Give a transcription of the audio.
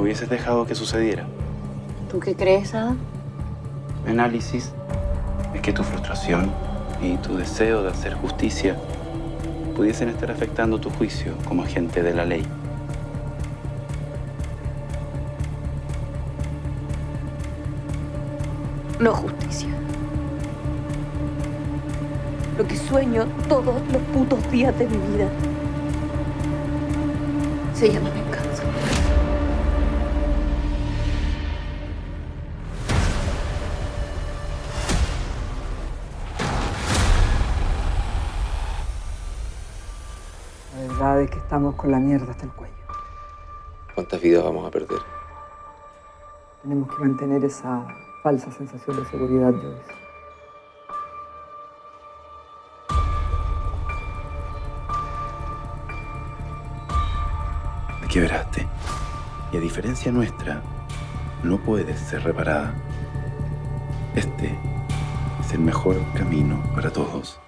hubieses dejado que sucediera. ¿Tú qué crees, Adam? Mi análisis es que tu frustración y tu deseo de hacer justicia pudiesen estar afectando tu juicio como agente de la ley. No justicia. Lo que sueño todos los putos días de mi vida se llama verdad es que estamos con la mierda hasta el cuello. ¿Cuántas vidas vamos a perder? Tenemos que mantener esa falsa sensación de seguridad, Joyce. Me quebraste. Y a diferencia nuestra, no puedes ser reparada. Este es el mejor camino para todos.